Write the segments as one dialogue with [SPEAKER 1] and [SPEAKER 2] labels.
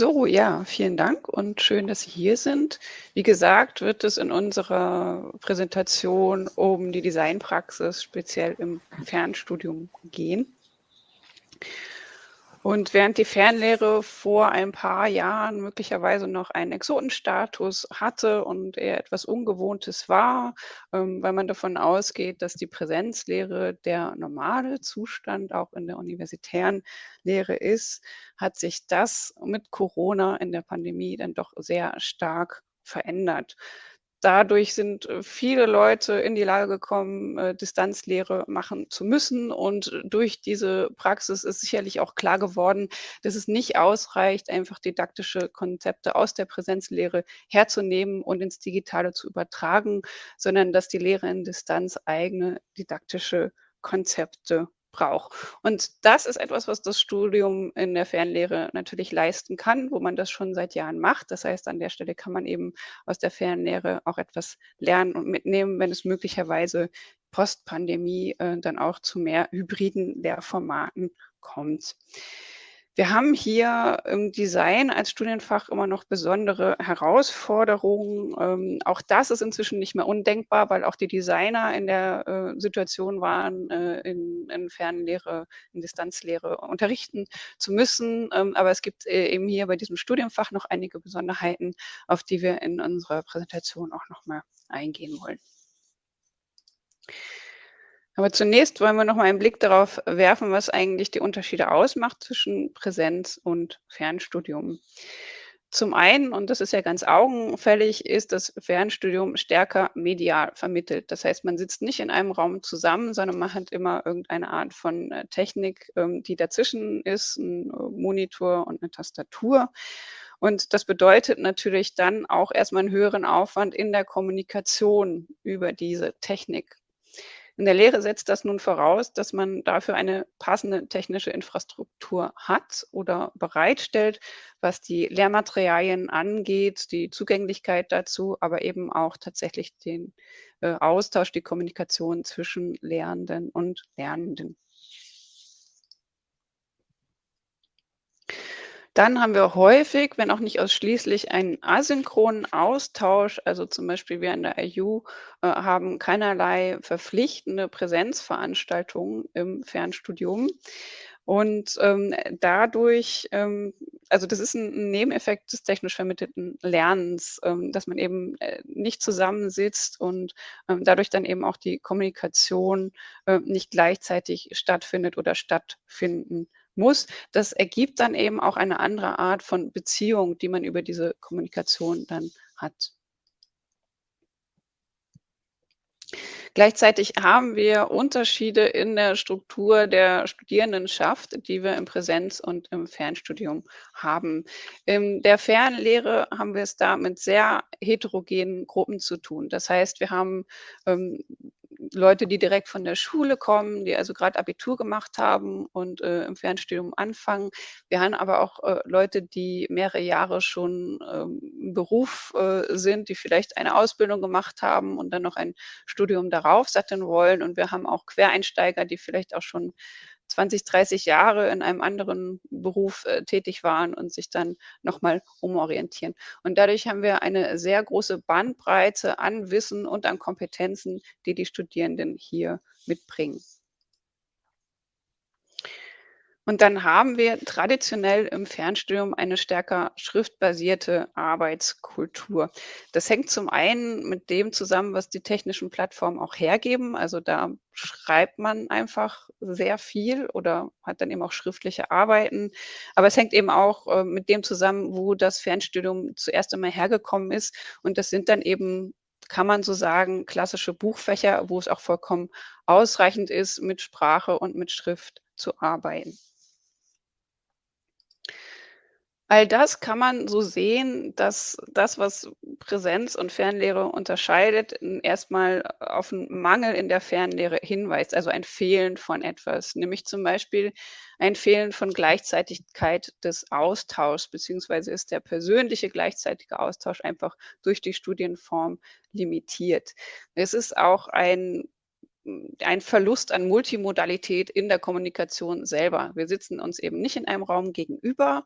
[SPEAKER 1] So, ja, vielen Dank und schön, dass Sie hier sind. Wie gesagt, wird es in unserer Präsentation um die Designpraxis speziell im Fernstudium gehen. Und während die Fernlehre vor ein paar Jahren möglicherweise noch einen Exotenstatus hatte und eher etwas Ungewohntes war, ähm, weil man davon ausgeht, dass die Präsenzlehre der normale Zustand auch in der universitären Lehre ist, hat sich das mit Corona in der Pandemie dann doch sehr stark verändert dadurch sind äh, viele Leute in die Lage gekommen, äh, Distanzlehre machen zu müssen. Und durch diese Praxis ist sicherlich auch klar geworden, dass es nicht ausreicht, einfach didaktische Konzepte aus der Präsenzlehre herzunehmen und ins Digitale zu übertragen, sondern dass die Lehre in Distanz eigene didaktische Konzepte braucht. Und das ist etwas, was das Studium in der Fernlehre natürlich leisten kann, wo man das schon seit Jahren macht. Das heißt, an der Stelle kann man eben aus der Fernlehre auch etwas lernen und mitnehmen, wenn es möglicherweise Postpandemie äh, dann auch zu mehr hybriden Lehrformaten kommt. Wir haben hier im Design als Studienfach immer noch besondere Herausforderungen. Ähm, auch das ist inzwischen nicht mehr undenkbar, weil auch die Designer in der äh, Situation waren, äh, in, in Fernlehre, in Distanzlehre unterrichten zu müssen. Ähm, aber es gibt äh, eben hier bei diesem Studienfach noch einige Besonderheiten, auf die wir in unserer Präsentation auch nochmal eingehen wollen. Aber zunächst wollen wir noch mal einen Blick darauf werfen, was eigentlich die Unterschiede ausmacht zwischen Präsenz und Fernstudium. Zum einen, und das ist ja ganz augenfällig, ist das Fernstudium stärker medial vermittelt. Das heißt, man sitzt nicht in einem Raum zusammen, sondern man hat immer irgendeine Art von äh, Technik, ähm, die dazwischen ist, ein äh, Monitor und eine Tastatur. Und das bedeutet natürlich dann auch erstmal einen höheren Aufwand in der Kommunikation über diese Technik. In der Lehre setzt das nun voraus, dass man dafür eine passende technische Infrastruktur hat oder bereitstellt, was die Lehrmaterialien angeht, die Zugänglichkeit dazu, aber eben auch tatsächlich den äh, Austausch, die Kommunikation zwischen Lehrenden und Lernenden. Dann haben wir häufig, wenn auch nicht ausschließlich, einen asynchronen Austausch. Also zum Beispiel wir an der IU äh, haben keinerlei verpflichtende Präsenzveranstaltungen im Fernstudium. Und ähm, dadurch, ähm, also das ist ein Nebeneffekt des technisch vermittelten Lernens, ähm, dass man eben äh, nicht zusammensitzt und ähm, dadurch dann eben auch die Kommunikation äh, nicht gleichzeitig stattfindet oder stattfinden muss. Das ergibt dann eben auch eine andere Art von Beziehung, die man über diese Kommunikation dann hat. Gleichzeitig haben wir Unterschiede in der Struktur der Studierendenschaft, die wir im Präsenz- und im Fernstudium haben. In der Fernlehre haben wir es da mit sehr heterogenen Gruppen zu tun. Das heißt, wir haben ähm, Leute, die direkt von der Schule kommen, die also gerade Abitur gemacht haben und äh, im Fernstudium anfangen. Wir haben aber auch äh, Leute, die mehrere Jahre schon ähm, im Beruf äh, sind, die vielleicht eine Ausbildung gemacht haben und dann noch ein Studium darauf satteln wollen. Und wir haben auch Quereinsteiger, die vielleicht auch schon 20, 30 Jahre in einem anderen Beruf äh, tätig waren und sich dann nochmal umorientieren. Und dadurch haben wir eine sehr große Bandbreite an Wissen und an Kompetenzen, die die Studierenden hier mitbringen. Und dann haben wir traditionell im Fernstudium eine stärker schriftbasierte Arbeitskultur. Das hängt zum einen mit dem zusammen, was die technischen Plattformen auch hergeben. Also da schreibt man einfach sehr viel oder hat dann eben auch schriftliche Arbeiten. Aber es hängt eben auch äh, mit dem zusammen, wo das Fernstudium zuerst einmal hergekommen ist. Und das sind dann eben kann man so sagen, klassische Buchfächer, wo es auch vollkommen ausreichend ist, mit Sprache und mit Schrift zu arbeiten. All das kann man so sehen, dass das, was Präsenz und Fernlehre unterscheidet, erstmal auf einen Mangel in der Fernlehre hinweist, also ein Fehlen von etwas, nämlich zum Beispiel ein Fehlen von Gleichzeitigkeit des Austauschs, beziehungsweise ist der persönliche gleichzeitige Austausch einfach durch die Studienform limitiert. Es ist auch ein ein Verlust an Multimodalität in der Kommunikation selber. Wir sitzen uns eben nicht in einem Raum gegenüber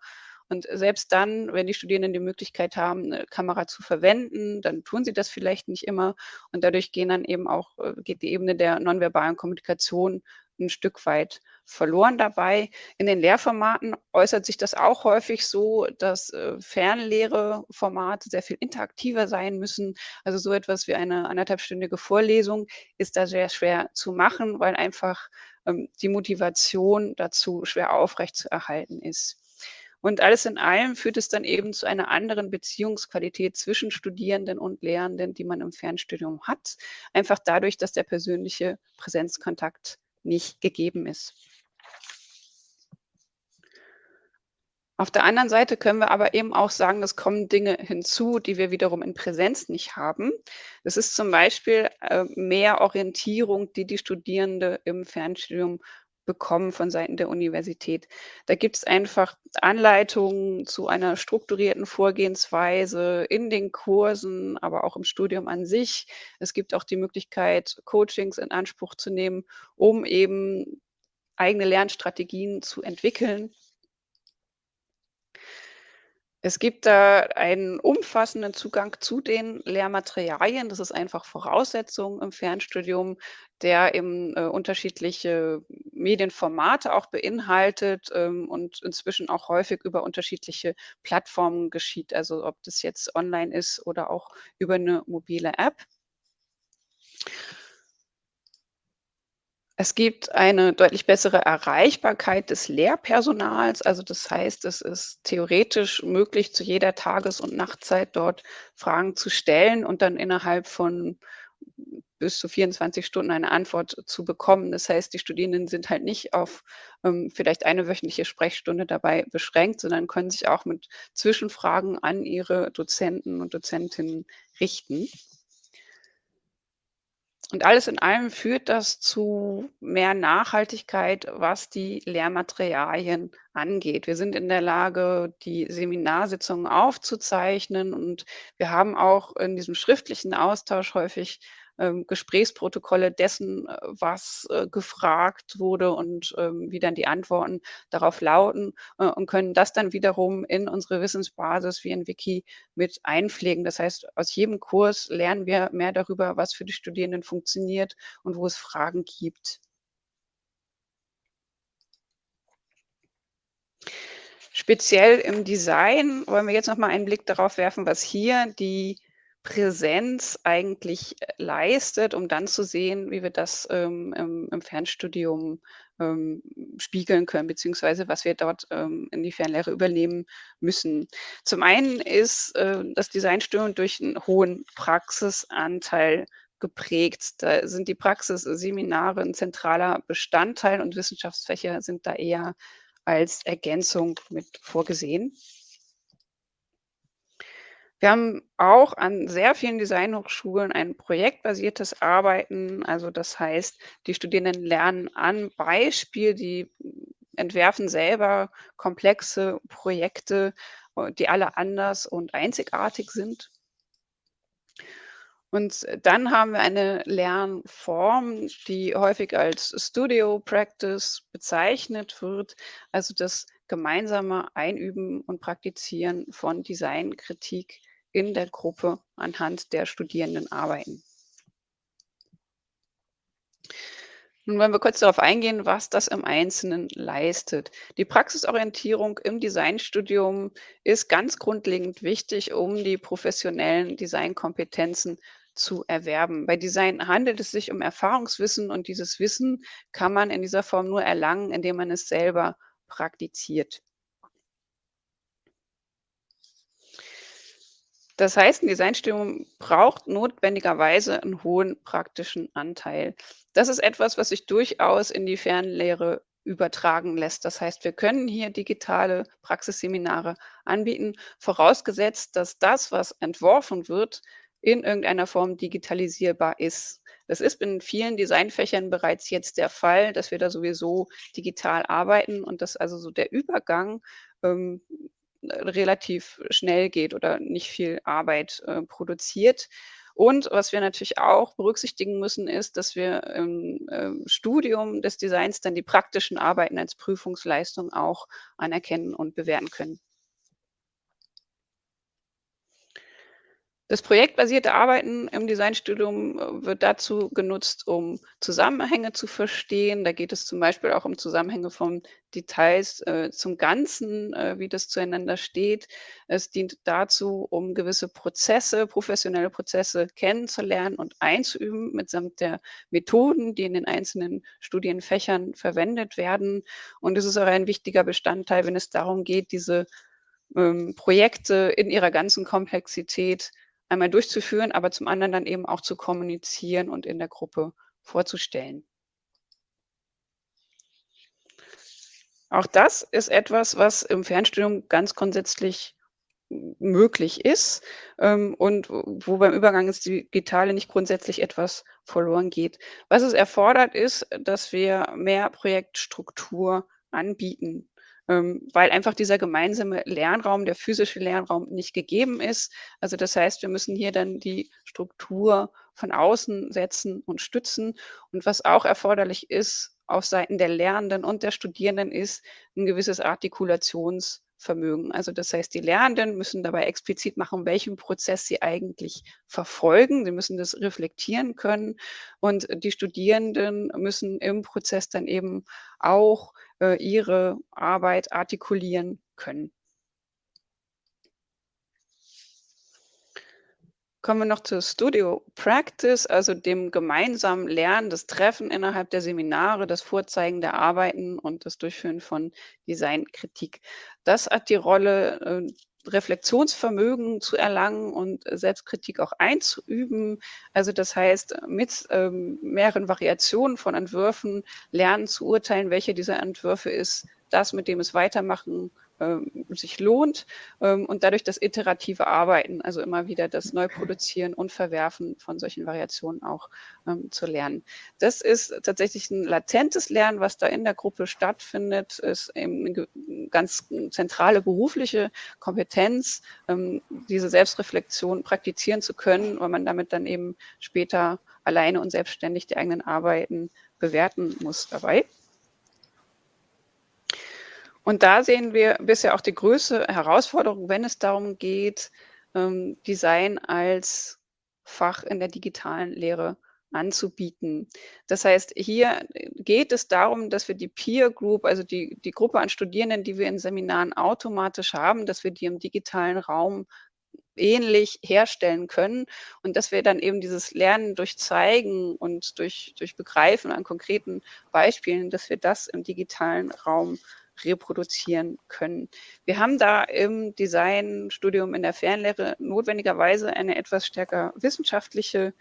[SPEAKER 1] Und selbst dann, wenn die Studierenden die Möglichkeit haben, 'ne Kamera zu verwenden, dann tun sie das vielleicht nicht immer und dadurch gehen dann eben auch äh, geht die Ebene der nonverbalen Kommunikation 'n Stück weit verloren dabei. In den Lehrformaten äußert sich das auch häufig so, dass, äh, Fernlehre-Formate sehr viel interaktiver sein müssen. Also, so etwas wie eine anderthalbstündige Vorlesung ist da sehr schwer zu machen, weil einfach, ähm, die Motivation dazu schwer aufrechtzuerhalten ist. Und alles in allem führt es dann eben zu einer anderen Beziehungsqualität zwischen Studierenden und Lehrenden, die man im Fernstudium hat, einfach dadurch, dass der persönliche Präsenzkontakt nicht gegeben ist. Auf der anderen Seite können wir aber eben auch sagen, es kommen Dinge hinzu, die wir wiederum in Präsenz nicht haben. Das ist zum Beispiel, äh, mehr Orientierung, die die Studierende im Fernstudium bekommen von Seiten der Universität. Da gibt's einfach Anleitungen zu einer strukturierten Vorgehensweise in den Kursen, aber auch im Studium an sich. Es gibt auch die Möglichkeit, Coachings in Anspruch zu nehmen, um eben eigene Lernstrategien zu entwickeln. Es gibt da einen umfassenden Zugang zu den Lehrmaterialien. Das ist einfach Voraussetzung im Fernstudium, der eben, äh, unterschiedliche Medienformate auch beinhaltet, ähm, und inzwischen auch häufig über unterschiedliche Plattformen geschieht, also ob das jetzt online ist oder auch über 'ne mobile App. Es gibt eine deutlich bessere Erreichbarkeit des Lehrpersonals. Also, das heißt, es ist theoretisch möglich, zu jeder Tages und Nachtzeit dort Fragen zu stellen und dann innerhalb von bis zu 24 Stunden eine Antwort zu bekommen. Das heißt, die Studierenden sind halt nicht auf, ähm, vielleicht eine wöchentliche Sprechstunde dabei beschränkt, sondern können sich auch mit Zwischenfragen an ihre Dozenten und Dozentinnen richten. Und alles in allem führt das zu mehr Nachhaltigkeit, was die Lehrmaterialien angeht. Wir sind in der Lage, die Seminarsitzungen aufzuzeichnen und wir haben auch in diesem schriftlichen Austausch häufig ähm, Gesprächsprotokolle dessen, äh, was, äh, gefragt wurde und, ähm, wie dann die Antworten darauf lauten, äh, und können das dann wiederum in unsere Wissensbasis wie in Wiki mit einpflegen. Das heißt, aus jedem Kurs lernen wir mehr darüber, was für die Studierenden funktioniert und wo es Fragen gibt. Speziell im Design wollen wir jetzt noch mal einen Blick darauf werfen, was hier die Präsenz eigentlich, äh, leistet, um dann zu sehen, wie wir das, ähm, im im Fernstudium, ähm, spiegeln können, beziehungsweise was wir dort, ähm, in die Fernlehre übernehmen müssen. Zum einen ist, äh, das Designstudium durch einen hohen Praxisanteil geprägt. Da sind die Praxisseminare 'n zentraler Bestandteil und Wissenschaftsfächer sind da eher als Ergänzung mit vorgesehen. Wir haben auch an sehr vielen Designhochschulen ein projektbasiertes Arbeiten. Also, das heißt, die Studierenden lernen am Beispiel, die entwerfen selber komplexe Projekte, äh, die alle anders und einzigartig sind. Und dann haben wir eine Lernform, die häufig als Studio Practice bezeichnet wird, also das gemeinsame Einüben und Praktizieren von Designkritik in der Gruppe anhand der Studierendenarbeiten. Nun wollen wir kurz darauf eingehen, was das im Einzelnen leistet. Die Praxisorientierung im Designstudium ist ganz grundlegend wichtig, um die professionellen Designkompetenzen zu erwerben. Bei Design handelt es sich um Erfahrungswissen und dieses Wissen kann man in dieser Form nur erlangen, indem man es selber praktiziert. Das heißt, 'n Designstudium braucht notwendigerweise einen hohen praktischen Anteil. Das ist etwas, was sich durchaus in die Fernlehre übertragen lässt. Das heißt, wir können hier digitale Praxisseminare anbieten, vorausgesetzt, dass das, was entworfen wird, in irgendeiner Form digitalisierbar ist. Das ist in vielen Designfächern bereits jetzt der Fall, dass wir da sowieso digital arbeiten und dass also so der Übergang, ähm, relativ schnell geht oder nicht viel Arbeit, äh, produziert. Und was wir natürlich auch berücksichtigen müssen, ist, dass wir im, ähm, Studium des Designs dann die praktischen Arbeiten als Prüfungsleistung auch anerkennen und bewerten können. Das projektbasierte Arbeiten im Designstudium äh, wird dazu genutzt, um Zusammenhänge zu verstehen. Da geht es zum Beispiel auch um Zusammenhänge von Details äh, zum Ganzen, äh, wie das zueinander steht. Es dient dazu, um gewisse Prozesse, professionelle Prozesse kennenzulernen und einzuüben, mitsamt der Methoden, die in den einzelnen Studienfächern verwendet werden. Und es ist auch ein wichtiger Bestandteil, wenn es darum geht, diese ähm, Projekte in ihrer ganzen Komplexität einmal durchzuführen, aber zum anderen dann eben auch zu kommunizieren und in der Gruppe vorzustellen. Auch das ist etwas, was im Fernstudium ganz grundsätzlich möglich ist ähm, und wo beim Übergang ins Digitale nicht grundsätzlich etwas verloren geht. Was es erfordert, ist, dass wir mehr Projektstruktur anbieten weil einfach dieser gemeinsame Lernraum, der physische Lernraum nicht gegeben ist. Also das heißt, wir müssen hier dann die Struktur von außen setzen und stützen. Und was auch erforderlich ist auf Seiten der Lernenden und der Studierenden ist ein gewisses Artikulationsvermögen. Also das heißt, die Lernenden müssen dabei explizit machen, welchen Prozess sie eigentlich verfolgen. Sie müssen das reflektieren können und die Studierenden müssen im Prozess dann eben auch äh, ihre Arbeit artikulieren können. Kommen wir noch zur Studio Practice, also dem gemeinsamen Lernen, das Treffen innerhalb der Seminare, das Vorzeigen der Arbeiten und das Durchführen von Designkritik. Das hat die Rolle, äh, Reflexionsvermögen zu erlangen und Selbstkritik auch einzuüben. Also das heißt, mit ähm, mehreren Variationen von Entwürfen lernen zu urteilen, welche dieser Entwürfe ist das, mit dem es weitermachen sich lohnt ähm, und dadurch das iterative Arbeiten, also immer wieder das Neuproduzieren und Verwerfen von solchen Variationen auch ähm, zu lernen. Das ist tatsächlich ein latentes Lernen, was da in der Gruppe stattfindet, ist eben eine ganz zentrale berufliche Kompetenz, ähm, diese Selbstreflexion praktizieren zu können, weil man damit dann eben später alleine und selbstständig die eigenen Arbeiten bewerten muss dabei. Und da sehen wir bisher auch die größte Herausforderung, wenn es darum geht, ähm, Design als Fach in der digitalen Lehre anzubieten. Das heißt, hier geht es darum, dass wir die Peer Group, also die, die Gruppe an Studierenden, die wir in Seminaren automatisch haben, dass wir die im digitalen Raum ähnlich herstellen können und dass wir dann eben dieses Lernen durch Zeigen und durch, durch Begreifen an konkreten Beispielen, dass wir das im digitalen Raum reproduzieren können. Wir haben da im Designstudium in der Fernlehre notwendigerweise eine etwas stärker wissenschaftliche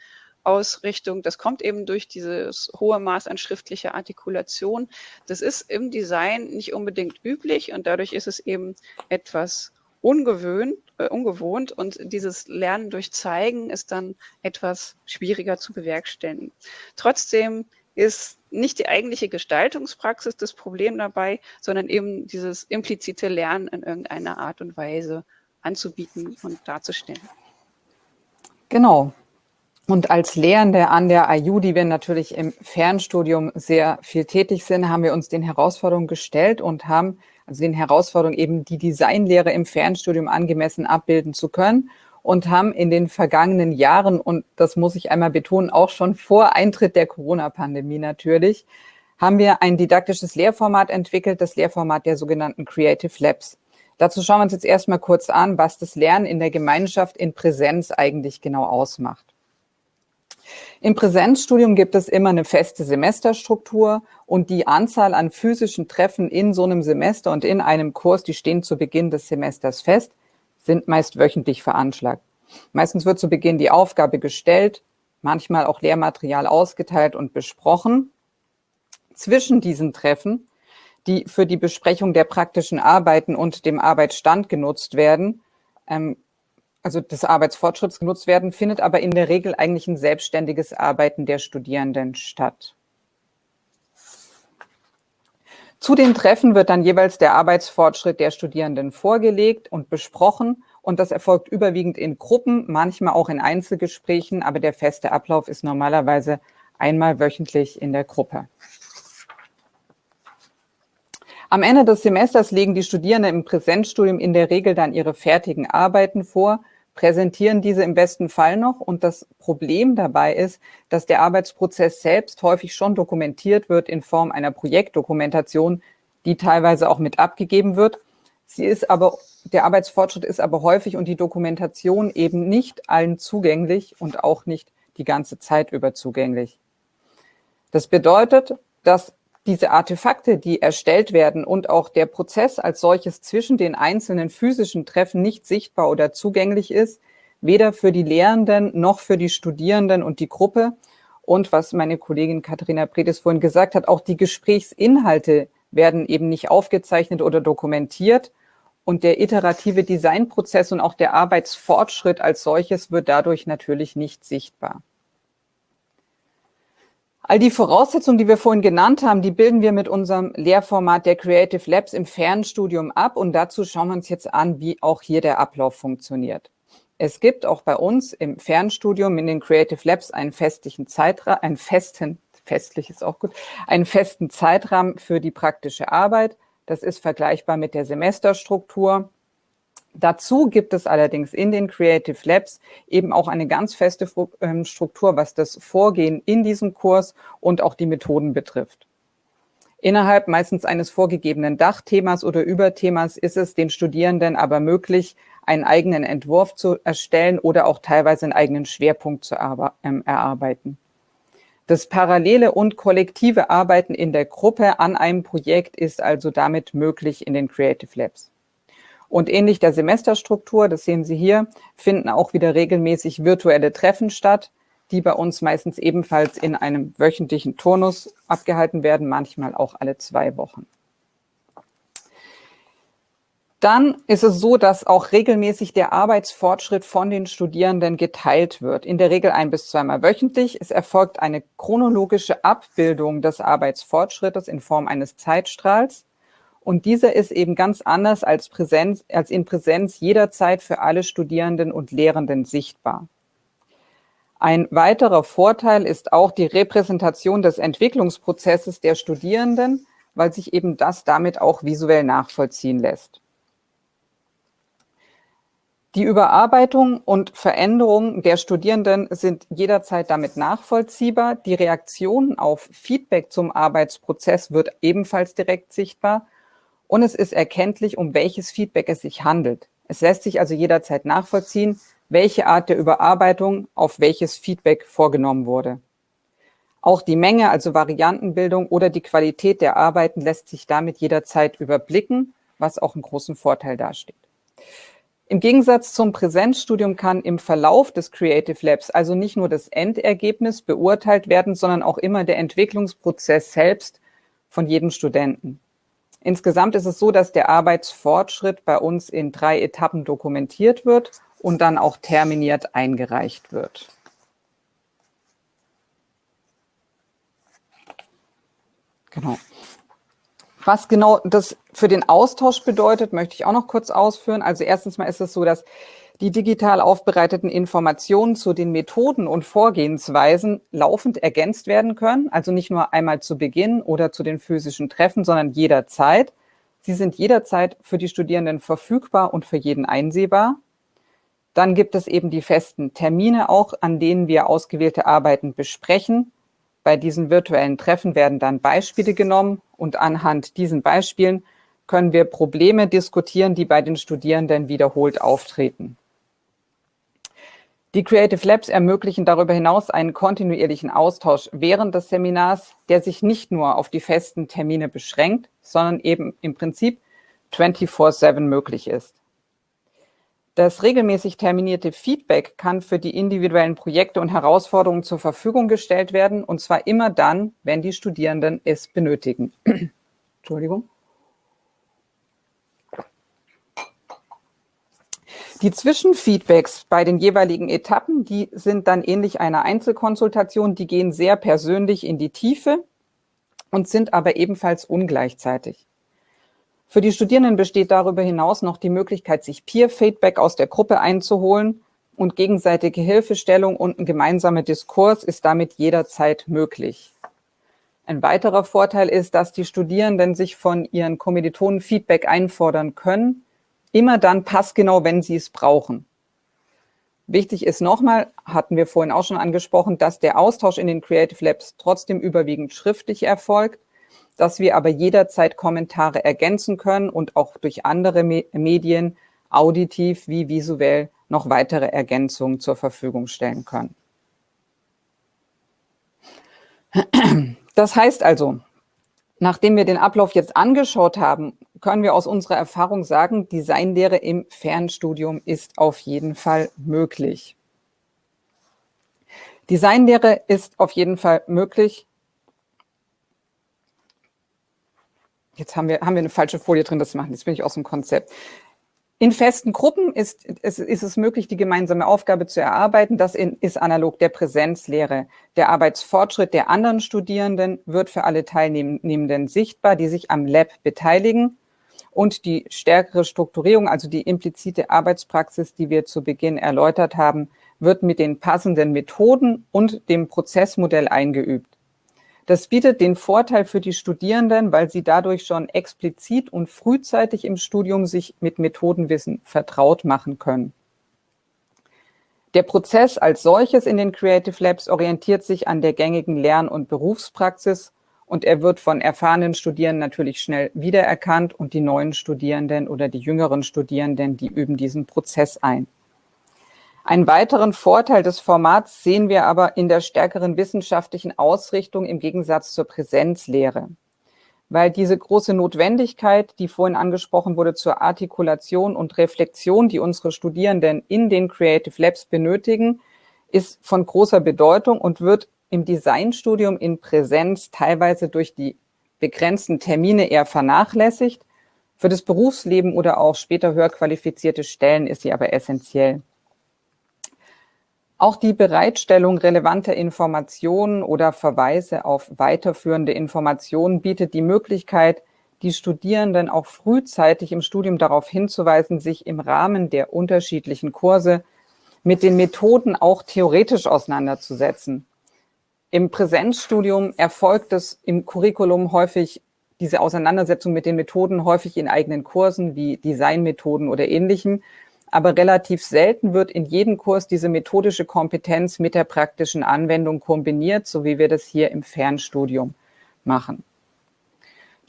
[SPEAKER 1] Ausrichtung. Das kommt eben durch dieses hohe Maß an schriftlicher Artikulation. Das ist im Design nicht unbedingt üblich und dadurch ist es eben etwas ungewöhnt, äh, ungewohnt und dieses Lernen durch Zeigen ist dann etwas schwieriger zu bewerkstelligen. Trotzdem ist nicht die eigentliche Gestaltungspraxis das Problem dabei, sondern eben dieses implizite Lernen in irgendeiner Art und Weise anzubieten und darzustellen.
[SPEAKER 2] Genau. Und als Lehrende an der IU, die wir natürlich im Fernstudium sehr viel tätig sind, haben wir uns den Herausforderungen gestellt und haben also den Herausforderungen eben die Designlehre im Fernstudium angemessen abbilden zu können und haben in den vergangenen Jahren, und das muss ich einmal betonen, auch schon vor Eintritt der Corona-Pandemie natürlich, haben wir ein didaktisches Lehrformat entwickelt, das Lehrformat der sogenannten Creative Labs. Dazu schauen wir uns jetzt erstmal kurz an, was das Lernen in der Gemeinschaft in Präsenz eigentlich genau ausmacht. Im Präsenzstudium gibt es immer eine feste Semesterstruktur und die Anzahl an physischen Treffen in so einem Semester und in einem Kurs, die stehen zu Beginn des Semesters fest sind meist wöchentlich veranschlagt. Meistens wird zu Beginn die Aufgabe gestellt, manchmal auch Lehrmaterial ausgeteilt und besprochen. Zwischen diesen Treffen, die für die Besprechung der praktischen Arbeiten und dem Arbeitsstand genutzt werden, ähm, also des Arbeitsfortschritts genutzt werden, findet aber in der Regel eigentlich ein selbstständiges Arbeiten der Studierenden statt. Zu den Treffen wird dann jeweils der Arbeitsfortschritt der Studierenden vorgelegt und besprochen. Und das erfolgt überwiegend in Gruppen, manchmal auch in Einzelgesprächen, aber der feste Ablauf ist normalerweise einmal wöchentlich in der Gruppe. Am Ende des Semesters legen die Studierenden im Präsenzstudium in der Regel dann ihre fertigen Arbeiten vor, präsentieren diese im besten Fall noch. Und das Problem dabei ist, dass der Arbeitsprozess selbst häufig schon dokumentiert wird in Form einer Projektdokumentation, die teilweise auch mit abgegeben wird. Sie ist aber, der Arbeitsfortschritt ist aber häufig und die Dokumentation eben nicht allen zugänglich und auch nicht die ganze Zeit über zugänglich. Das bedeutet, dass diese Artefakte, die erstellt werden und auch der Prozess als solches zwischen den einzelnen physischen Treffen nicht sichtbar oder zugänglich ist, weder für die Lehrenden noch für die Studierenden und die Gruppe. Und was meine Kollegin Katharina Predis vorhin gesagt hat, auch die Gesprächsinhalte werden eben nicht aufgezeichnet oder dokumentiert. Und der iterative Designprozess und auch der Arbeitsfortschritt als solches wird dadurch natürlich nicht sichtbar. All die Voraussetzungen, die wir vorhin genannt haben, die bilden wir mit unserem Lehrformat der Creative Labs im Fernstudium ab und dazu schauen wir uns jetzt an, wie auch hier der Ablauf funktioniert. Es gibt auch bei uns im Fernstudium in den Creative Labs einen festlichen Zeitrahmen, einen festen, festlich ist auch gut, einen festen Zeitrahmen für die praktische Arbeit. Das ist vergleichbar mit der Semesterstruktur. Dazu gibt es allerdings in den Creative Labs eben auch eine ganz feste ähm, Struktur, was das Vorgehen in diesem Kurs und auch die Methoden betrifft. Innerhalb meistens eines vorgegebenen Dachthemas oder Überthemas ist es den Studierenden aber möglich, einen eigenen Entwurf zu erstellen oder auch teilweise einen eigenen Schwerpunkt zu ähm, erarbeiten. Das parallele und kollektive Arbeiten in der Gruppe an einem Projekt ist also damit möglich in den Creative Labs. Und ähnlich der Semesterstruktur, das sehen Sie hier, finden auch wieder regelmäßig virtuelle Treffen statt, die bei uns meistens ebenfalls in einem wöchentlichen Turnus abgehalten werden, manchmal auch alle zwei Wochen. Dann ist es so, dass auch regelmäßig der Arbeitsfortschritt von den Studierenden geteilt wird. In der Regel ein bis zweimal wöchentlich. Es erfolgt eine chronologische Abbildung des Arbeitsfortschrittes in Form eines Zeitstrahls. Und dieser ist eben ganz anders als, Präsenz, als in Präsenz jederzeit für alle Studierenden und Lehrenden sichtbar. Ein weiterer Vorteil ist auch die Repräsentation des Entwicklungsprozesses der Studierenden, weil sich eben das damit auch visuell nachvollziehen lässt. Die Überarbeitung und Veränderung der Studierenden sind jederzeit damit nachvollziehbar. Die Reaktion auf Feedback zum Arbeitsprozess wird ebenfalls direkt sichtbar und es ist erkenntlich, um welches Feedback es sich handelt. Es lässt sich also jederzeit nachvollziehen, welche Art der Überarbeitung auf welches Feedback vorgenommen wurde. Auch die Menge, also Variantenbildung oder die Qualität der Arbeiten lässt sich damit jederzeit überblicken, was auch einen großen Vorteil darstellt. Im Gegensatz zum Präsenzstudium kann im Verlauf des Creative Labs also nicht nur das Endergebnis beurteilt werden, sondern auch immer der Entwicklungsprozess selbst von jedem Studenten. Insgesamt ist es so, dass der Arbeitsfortschritt bei uns in drei Etappen dokumentiert wird und dann auch terminiert eingereicht wird. Genau. Was genau das für den Austausch bedeutet, möchte ich auch noch kurz ausführen. Also erstens mal ist es so, dass die digital aufbereiteten Informationen zu den Methoden und Vorgehensweisen laufend ergänzt werden können. Also nicht nur einmal zu Beginn oder zu den physischen Treffen, sondern jederzeit. Sie sind jederzeit für die Studierenden verfügbar und für jeden einsehbar. Dann gibt es eben die festen Termine auch, an denen wir ausgewählte Arbeiten besprechen. Bei diesen virtuellen Treffen werden dann Beispiele genommen und anhand diesen Beispielen können wir Probleme diskutieren, die bei den Studierenden wiederholt auftreten. Die Creative Labs ermöglichen darüber hinaus einen kontinuierlichen Austausch während des Seminars, der sich nicht nur auf die festen Termine beschränkt, sondern eben im Prinzip 24-7 möglich ist. Das regelmäßig terminierte Feedback kann für die individuellen Projekte und Herausforderungen zur Verfügung gestellt werden, und zwar immer dann, wenn die Studierenden es benötigen. Entschuldigung. Die Zwischenfeedbacks bei den jeweiligen Etappen, die sind dann ähnlich einer Einzelkonsultation, die gehen sehr persönlich in die Tiefe und sind aber ebenfalls ungleichzeitig. Für die Studierenden besteht darüber hinaus noch die Möglichkeit, sich Peer-Feedback aus der Gruppe einzuholen und gegenseitige Hilfestellung und ein gemeinsamer Diskurs ist damit jederzeit möglich. Ein weiterer Vorteil ist, dass die Studierenden sich von ihren Kommilitonen Feedback einfordern können, immer dann passgenau, wenn sie es brauchen. Wichtig ist nochmal, hatten wir vorhin auch schon angesprochen, dass der Austausch in den Creative Labs trotzdem überwiegend schriftlich erfolgt, dass wir aber jederzeit Kommentare ergänzen können und auch durch andere Medien auditiv wie visuell noch weitere Ergänzungen zur Verfügung stellen können. Das heißt also, nachdem wir den Ablauf jetzt angeschaut haben, können wir aus unserer Erfahrung sagen, Designlehre im Fernstudium ist auf jeden Fall möglich. Designlehre ist auf jeden Fall möglich. Jetzt haben wir, haben wir eine falsche Folie drin, das machen. Jetzt bin ich aus dem Konzept. In festen Gruppen ist, ist, ist es möglich, die gemeinsame Aufgabe zu erarbeiten. Das ist analog der Präsenzlehre. Der Arbeitsfortschritt der anderen Studierenden wird für alle Teilnehmenden sichtbar, die sich am Lab beteiligen. Und die stärkere Strukturierung, also die implizite Arbeitspraxis, die wir zu Beginn erläutert haben, wird mit den passenden Methoden und dem Prozessmodell eingeübt. Das bietet den Vorteil für die Studierenden, weil sie dadurch schon explizit und frühzeitig im Studium sich mit Methodenwissen vertraut machen können. Der Prozess als solches in den Creative Labs orientiert sich an der gängigen Lern- und Berufspraxis und er wird von erfahrenen Studierenden natürlich schnell wiedererkannt und die neuen Studierenden oder die jüngeren Studierenden, die üben diesen Prozess ein. Einen weiteren Vorteil des Formats sehen wir aber in der stärkeren wissenschaftlichen Ausrichtung im Gegensatz zur Präsenzlehre. Weil diese große Notwendigkeit, die vorhin angesprochen wurde, zur Artikulation und Reflexion, die unsere Studierenden in den Creative Labs benötigen, ist von großer Bedeutung und wird im Designstudium in Präsenz teilweise durch die begrenzten Termine eher vernachlässigt. Für das Berufsleben oder auch später höher qualifizierte Stellen ist sie aber essentiell. Auch die Bereitstellung relevanter Informationen oder Verweise auf weiterführende Informationen bietet die Möglichkeit, die Studierenden auch frühzeitig im Studium darauf hinzuweisen, sich im Rahmen der unterschiedlichen Kurse mit den Methoden auch theoretisch auseinanderzusetzen. Im Präsenzstudium erfolgt es im Curriculum häufig diese Auseinandersetzung mit den Methoden häufig in eigenen Kursen wie Designmethoden oder ähnlichem aber relativ selten wird in jedem Kurs diese methodische Kompetenz mit der praktischen Anwendung kombiniert, so wie wir das hier im Fernstudium machen.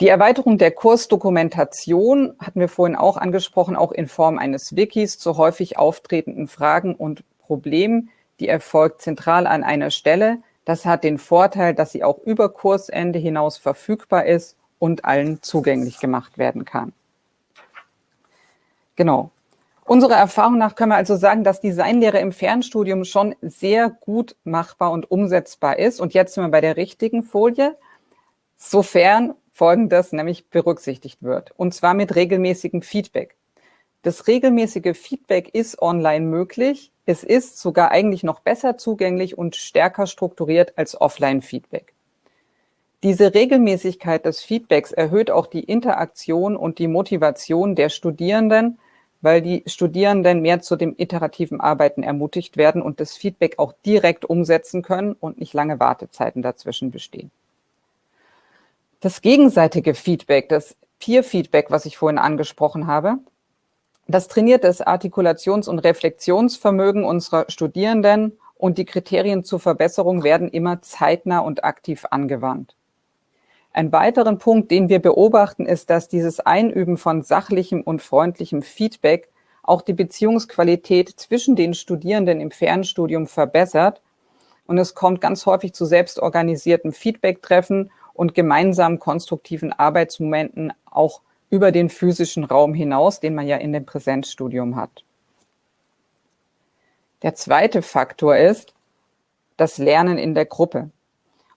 [SPEAKER 2] Die Erweiterung der Kursdokumentation hatten wir vorhin auch angesprochen, auch in Form eines Wikis zu häufig auftretenden Fragen und Problemen. Die erfolgt zentral an einer Stelle. Das hat den Vorteil, dass sie auch über Kursende hinaus verfügbar ist und allen zugänglich gemacht werden kann. Genau. Unserer Erfahrung nach können wir also sagen, dass Designlehre im Fernstudium schon sehr gut machbar und umsetzbar ist. Und jetzt sind wir bei der richtigen Folie, sofern Folgendes nämlich berücksichtigt wird, und zwar mit regelmäßigem Feedback. Das regelmäßige Feedback ist online möglich. Es ist sogar eigentlich noch besser zugänglich und stärker strukturiert als Offline-Feedback. Diese Regelmäßigkeit des Feedbacks erhöht auch die Interaktion und die Motivation der Studierenden, weil die Studierenden mehr zu dem iterativen Arbeiten ermutigt werden und das Feedback auch direkt umsetzen können und nicht lange Wartezeiten dazwischen bestehen. Das gegenseitige Feedback, das Peer-Feedback, was ich vorhin angesprochen habe, das trainiert das Artikulations- und Reflexionsvermögen unserer Studierenden und die Kriterien zur Verbesserung werden immer zeitnah und aktiv angewandt. Ein weiteren Punkt, den wir beobachten, ist, dass dieses Einüben von sachlichem und freundlichem Feedback auch die Beziehungsqualität zwischen den Studierenden im Fernstudium verbessert. Und es kommt ganz häufig zu selbstorganisierten Feedback-Treffen und gemeinsamen konstruktiven Arbeitsmomenten auch über den physischen Raum hinaus, den man ja in dem Präsenzstudium hat. Der zweite Faktor ist das Lernen in der Gruppe.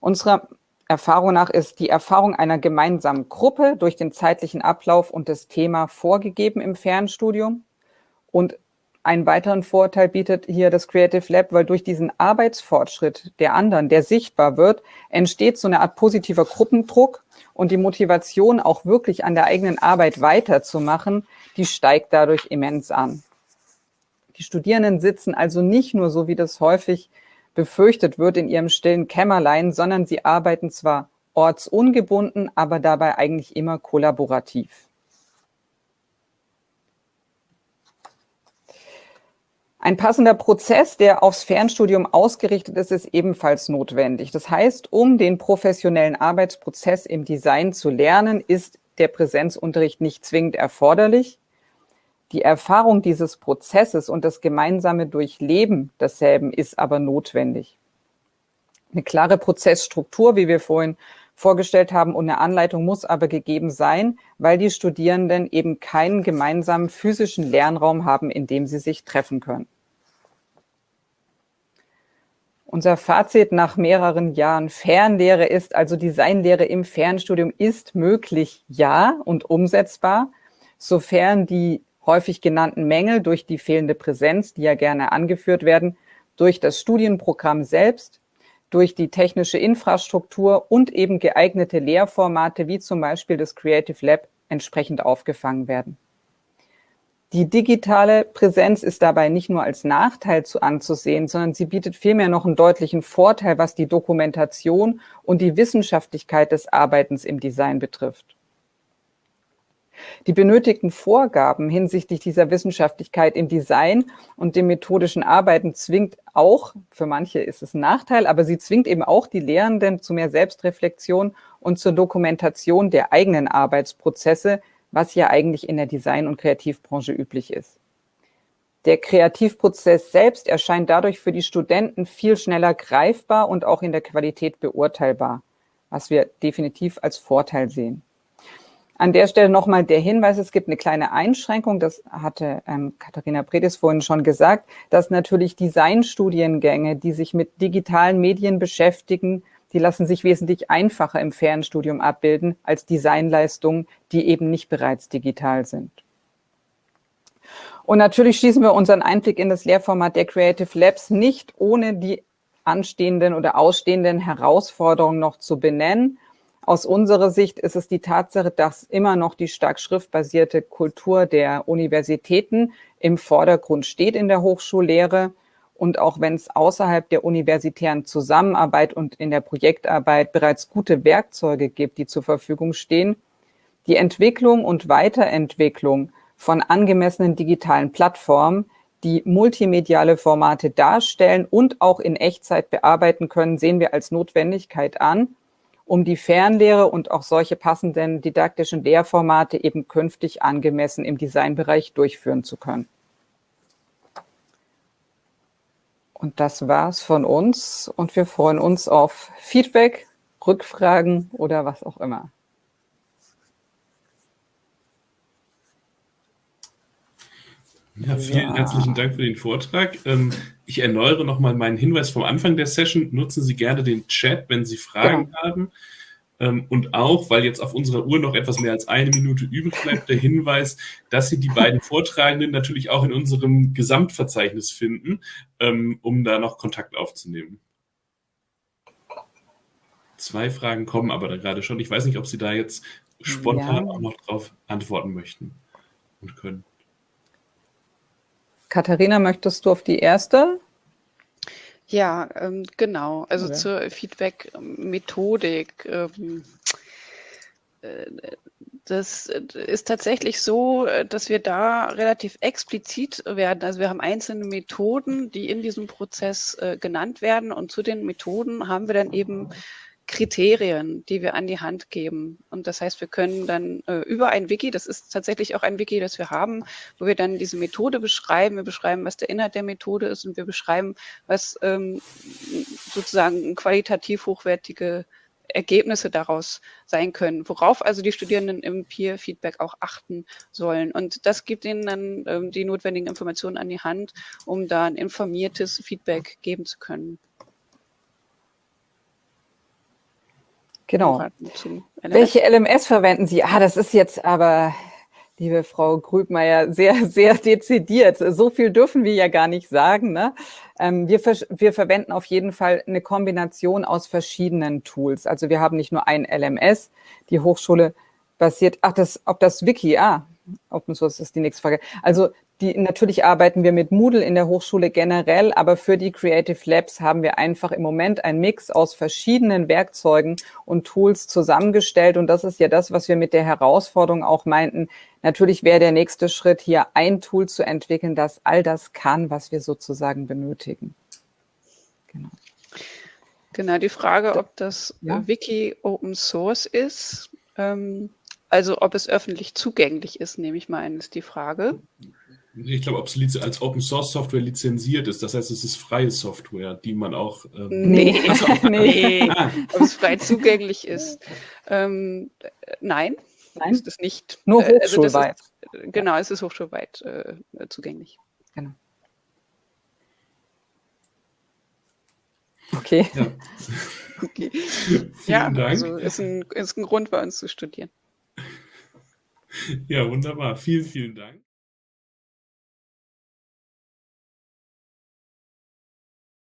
[SPEAKER 2] Unserer Erfahrung nach ist die Erfahrung einer gemeinsamen Gruppe durch den zeitlichen Ablauf und das Thema vorgegeben im Fernstudium. Und einen weiteren Vorteil bietet hier das Creative Lab, weil durch diesen Arbeitsfortschritt der anderen, der sichtbar wird, entsteht so eine Art positiver Gruppendruck und die Motivation, auch wirklich an der eigenen Arbeit weiterzumachen, die steigt dadurch immens an. Die Studierenden sitzen also nicht nur, so wie das häufig befürchtet wird in ihrem stillen Kämmerlein, sondern sie arbeiten zwar ortsungebunden, aber dabei eigentlich immer kollaborativ. Ein passender Prozess, der aufs Fernstudium ausgerichtet ist, ist ebenfalls notwendig. Das heißt, um den professionellen Arbeitsprozess im Design zu lernen, ist der Präsenzunterricht nicht zwingend erforderlich. Die Erfahrung dieses Prozesses und das gemeinsame Durchleben desselben ist aber notwendig. Eine klare Prozessstruktur, wie wir vorhin vorgestellt haben, und eine Anleitung muss aber gegeben sein, weil die Studierenden eben keinen gemeinsamen physischen Lernraum haben, in dem sie sich treffen können. Unser Fazit nach mehreren Jahren Fernlehre ist, also Designlehre im Fernstudium ist möglich, ja, und umsetzbar, sofern die häufig genannten Mängel durch die fehlende Präsenz, die ja gerne angeführt werden, durch das Studienprogramm selbst, durch die technische Infrastruktur und eben geeignete Lehrformate wie zum Beispiel das Creative Lab entsprechend aufgefangen werden. Die digitale Präsenz ist dabei nicht nur als Nachteil zu anzusehen, sondern sie bietet vielmehr noch einen deutlichen Vorteil, was die Dokumentation und die Wissenschaftlichkeit des Arbeitens im Design betrifft. Die benötigten Vorgaben hinsichtlich dieser Wissenschaftlichkeit im Design und dem methodischen Arbeiten zwingt auch, für manche ist es ein Nachteil, aber sie zwingt eben auch die Lehrenden zu mehr Selbstreflexion und zur Dokumentation der eigenen Arbeitsprozesse, was ja eigentlich in der Design- und Kreativbranche üblich ist. Der Kreativprozess selbst erscheint dadurch für die Studenten viel schneller greifbar und auch in der Qualität beurteilbar, was wir definitiv als Vorteil sehen. An der Stelle nochmal der Hinweis, es gibt eine kleine Einschränkung, das hatte ähm, Katharina Predis vorhin schon gesagt, dass natürlich Designstudiengänge, die sich mit digitalen Medien beschäftigen, die lassen sich wesentlich einfacher im Fernstudium abbilden als Designleistungen, die eben nicht bereits digital sind. Und natürlich schließen wir unseren Einblick in das Lehrformat der Creative Labs nicht ohne die anstehenden oder ausstehenden Herausforderungen noch zu benennen. Aus unserer Sicht ist es die Tatsache, dass immer noch die stark schriftbasierte Kultur der Universitäten im Vordergrund steht in der Hochschullehre. Und auch wenn es außerhalb der universitären Zusammenarbeit und in der Projektarbeit bereits gute Werkzeuge gibt, die zur Verfügung stehen, die Entwicklung und Weiterentwicklung von angemessenen digitalen Plattformen, die multimediale Formate darstellen und auch in Echtzeit bearbeiten können, sehen wir als Notwendigkeit an um die Fernlehre und auch solche passenden didaktischen Lehrformate eben künftig angemessen im Designbereich durchführen zu können. Und das war's von uns und wir freuen uns auf Feedback, Rückfragen oder was auch immer.
[SPEAKER 3] Ja, vielen ja. herzlichen Dank für den Vortrag. Ähm, ich erneuere nochmal meinen Hinweis vom Anfang der Session. Nutzen Sie gerne den Chat, wenn Sie Fragen ja. haben. Ähm, und auch, weil jetzt auf unserer Uhr noch etwas mehr als eine Minute übrig bleibt, der Hinweis, dass Sie die beiden Vortragenden natürlich auch in unserem Gesamtverzeichnis finden, ähm, um da noch Kontakt aufzunehmen. Zwei Fragen kommen aber da gerade schon. Ich weiß nicht, ob Sie da jetzt spontan ja. auch noch drauf antworten möchten und können.
[SPEAKER 2] Katharina, möchtest du auf die erste?
[SPEAKER 1] Ja, ähm, genau. Also okay. zur Feedback-Methodik. Ähm, äh, das ist tatsächlich so, dass wir da relativ explizit werden. Also wir haben einzelne Methoden, die in diesem Prozess äh, genannt werden und zu den Methoden haben wir dann eben Kriterien, die wir an die Hand geben. Und das heißt, wir können dann äh, über ein Wiki, das ist tatsächlich auch ein Wiki, das wir haben, wo wir dann diese Methode beschreiben, wir beschreiben, was der Inhalt der Methode ist und wir beschreiben, was ähm, sozusagen qualitativ hochwertige Ergebnisse daraus sein können, worauf also die Studierenden im Peer-Feedback auch achten sollen. Und das gibt ihnen dann ähm, die notwendigen Informationen an die Hand, um da ein informiertes Feedback geben zu können.
[SPEAKER 2] Genau. Welche LMS verwenden Sie? Ah, das ist jetzt aber, liebe Frau Grübmeier, sehr, sehr dezidiert. So viel dürfen wir ja gar nicht sagen. Ne? Ähm, wir, wir verwenden auf jeden Fall eine Kombination aus verschiedenen Tools. Also wir haben nicht nur ein LMS. Die Hochschule basiert, ach, das, ob das Wiki, ah, Open Source ist die nächste Frage. Also die, natürlich arbeiten wir mit Moodle in der Hochschule generell, aber für die Creative Labs haben wir einfach im Moment einen Mix aus verschiedenen Werkzeugen und Tools zusammengestellt. Und das ist ja das, was wir mit der Herausforderung auch meinten. Natürlich wäre der nächste Schritt, hier ein Tool zu entwickeln, das all das kann, was wir sozusagen benötigen.
[SPEAKER 1] Genau. Genau, die Frage, ob das ja. Wiki Open Source ist, ähm, also ob es öffentlich zugänglich ist, nehme ich mal an, ist die Frage.
[SPEAKER 3] Ich glaube, ob es als Open Source Software lizenziert ist. Das heißt, es ist freie Software, die man auch.
[SPEAKER 1] Ähm nee, also, nee. Ah. ob es frei zugänglich ist. Ähm, nein, nein, ist es nicht.
[SPEAKER 2] Nur äh, also hochschulweit.
[SPEAKER 1] Also ist, genau, es ist hochschulweit äh, zugänglich. Genau.
[SPEAKER 2] Okay.
[SPEAKER 3] Ja,
[SPEAKER 1] okay. ja also ist ein, ist ein Grund bei uns zu studieren.
[SPEAKER 3] Ja, wunderbar. Vielen, vielen Dank.